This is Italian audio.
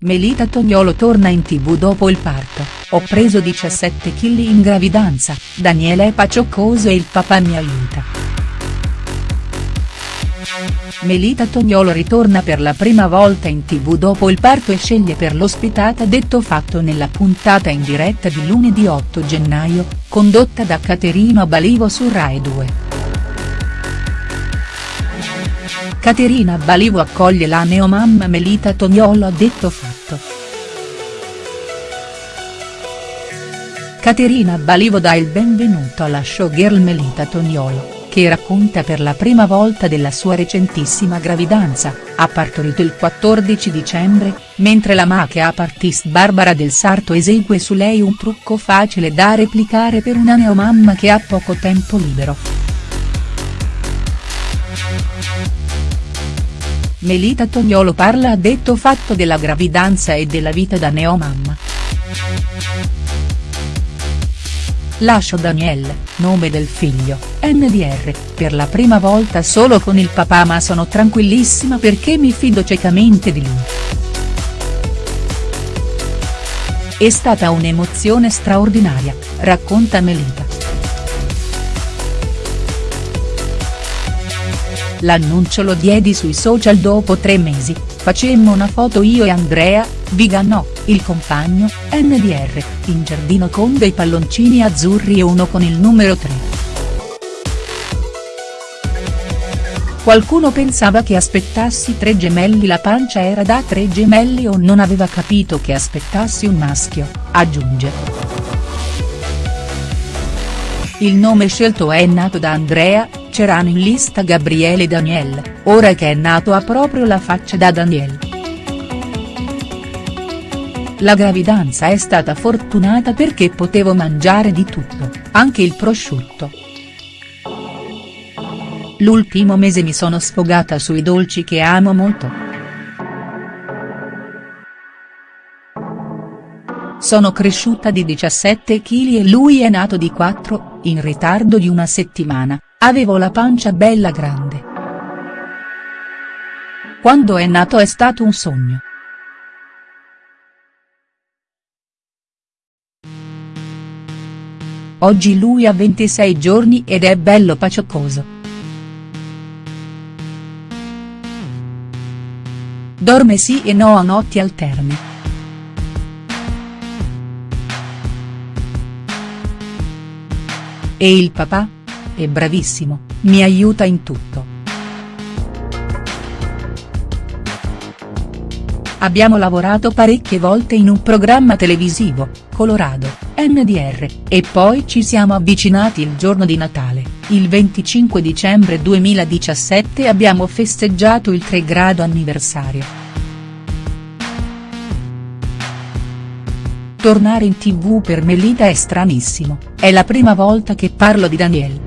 Melita Tognolo torna in tv dopo il parto, ho preso 17 kg in gravidanza, Daniele è pacioccoso e il papà mi aiuta. Melita Tognolo ritorna per la prima volta in tv dopo il parto e sceglie per l'ospitata detto fatto nella puntata in diretta di lunedì 8 gennaio, condotta da Caterina Balivo su Rai 2. Caterina Balivo accoglie la neomamma Melita Tognolo a detto fatto. Caterina Balivo dà il benvenuto alla showgirl Melita Tognolo, che racconta per la prima volta della sua recentissima gravidanza, ha partorito il 14 dicembre, mentre la make-up artist Barbara Del Sarto esegue su lei un trucco facile da replicare per una neomamma che ha poco tempo libero. Melita Tognolo parla a detto fatto della gravidanza e della vita da neomamma. Lascio Daniel, nome del figlio, NDR, per la prima volta solo con il papà ma sono tranquillissima perché mi fido ciecamente di lui. È stata un'emozione straordinaria, racconta Melita. L'annuncio lo diedi sui social dopo tre mesi, facemmo una foto io e Andrea, Vigano, il compagno, NDR, in giardino con dei palloncini azzurri e uno con il numero 3. Qualcuno pensava che aspettassi tre gemelli la pancia era da tre gemelli o non aveva capito che aspettassi un maschio, aggiunge. Il nome scelto è nato da Andrea, c'erano in lista Gabriele Daniel, ora che è nato ha proprio la faccia da Daniel. La gravidanza è stata fortunata perché potevo mangiare di tutto, anche il prosciutto. L'ultimo mese mi sono sfogata sui dolci che amo molto. Sono cresciuta di 17 kg e lui è nato di 4, in ritardo di una settimana, Avevo la pancia bella grande. Quando è nato è stato un sogno. Oggi lui ha 26 giorni ed è bello pacioccoso. Dorme sì e no a notti alterne. E il papà? è bravissimo, mi aiuta in tutto. Abbiamo lavorato parecchie volte in un programma televisivo, Colorado, NDR, e poi ci siamo avvicinati il giorno di Natale, il 25 dicembre 2017 abbiamo festeggiato il 3 grado anniversario. Tornare in tv per Melita è stranissimo, è la prima volta che parlo di Daniel.